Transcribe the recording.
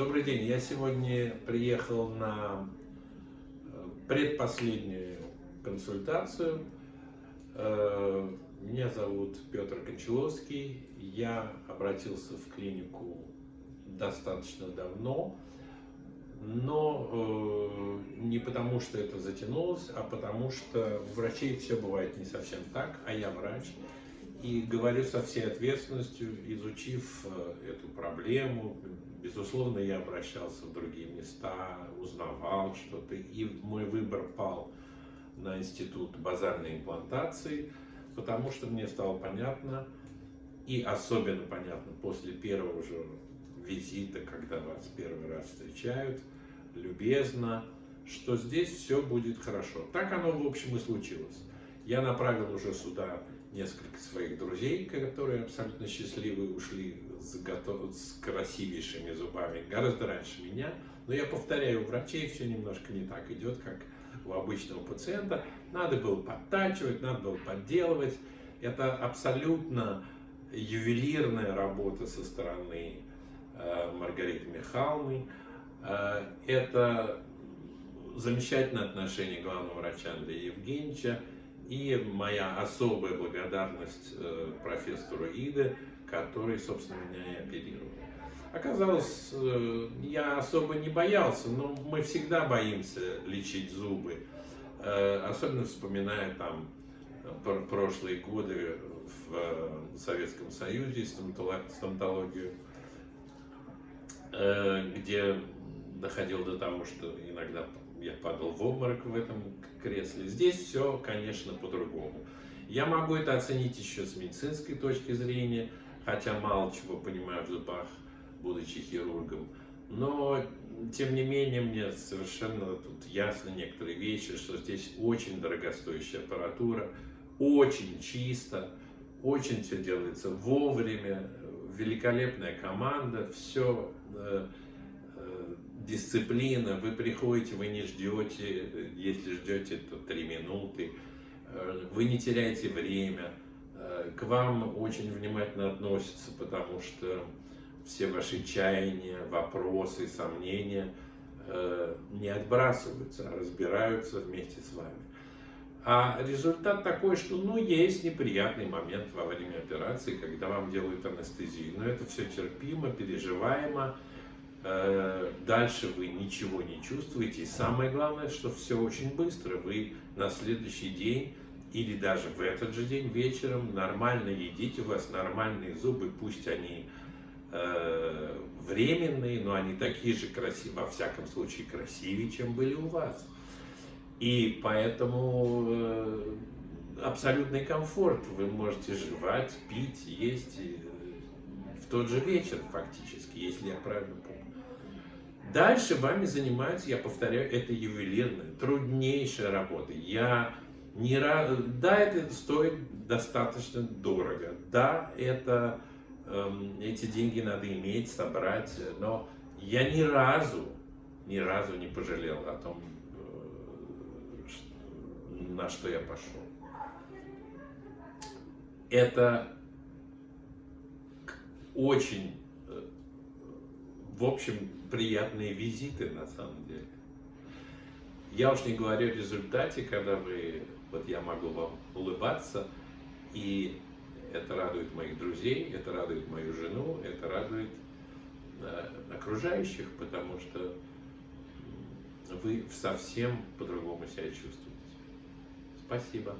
Добрый день. Я сегодня приехал на э, предпоследнюю консультацию. Э, меня зовут Петр Кончаловский. Я обратился в клинику достаточно давно, но э, не потому, что это затянулось, а потому что у врачей все бывает не совсем так, а я врач. И говорю со всей ответственностью, изучив эту проблему, Безусловно, я обращался в другие места, узнавал что-то, и мой выбор пал на институт базарной имплантации, потому что мне стало понятно, и особенно понятно после первого же визита, когда вас первый раз встречают, любезно, что здесь все будет хорошо. Так оно, в общем, и случилось. Я направил уже сюда несколько своих друзей, которые абсолютно счастливы ушли с, готов... с красивейшими зубами гораздо раньше меня. Но я повторяю, у врачей все немножко не так идет, как у обычного пациента. Надо было подтачивать, надо было подделывать. Это абсолютно ювелирная работа со стороны э, Маргариты Михайловны. Э, это замечательное отношение главного врача Андрея Евгеньевича и моя особая благодарность э, профессору Иде, который, собственно, меня и оперировал. Оказалось, э, я особо не боялся, но мы всегда боимся лечить зубы. Э, особенно вспоминая там прошлые годы в Советском Союзе, стоматологию, где доходил до того, что иногда я падал в обморок в этом кресле. Здесь все, конечно, по-другому. Я могу это оценить еще с медицинской точки зрения, хотя мало чего понимаю в зубах, будучи хирургом. Но, тем не менее, мне совершенно тут ясно некоторые вещи, что здесь очень дорогостоящая аппаратура, очень чисто, очень все делается вовремя, великолепная команда, все э, дисциплина, вы приходите, вы не ждете, если ждете, то три минуты, э, вы не теряете время, э, к вам очень внимательно относятся, потому что все ваши чаяния, вопросы, сомнения э, не отбрасываются, а разбираются вместе с вами. А результат такой, что ну, есть неприятный момент во время операции, когда вам делают анестезию, но это все терпимо, переживаемо, дальше вы ничего не чувствуете. И самое главное, что все очень быстро. Вы на следующий день или даже в этот же день вечером нормально едите, у вас нормальные зубы, пусть они э, временные, но они такие же красивые, во всяком случае красивее, чем были у вас. И поэтому э, абсолютный комфорт. Вы можете жевать, пить, есть э, тот же вечер фактически, если я правильно помню. Дальше вами занимаются, я повторяю, это ювелирная, труднейшая работа. Я не раз... Да, это стоит достаточно дорого. Да, это, эм, эти деньги надо иметь, собрать, но я ни разу, ни разу не пожалел о том, э, на что я пошел. Это очень в общем, приятные визиты на самом деле. Я уж не говорю о результате, когда вы, вот я могу вам улыбаться, и это радует моих друзей, это радует мою жену, это радует э, окружающих, потому что вы совсем по-другому себя чувствуете. Спасибо.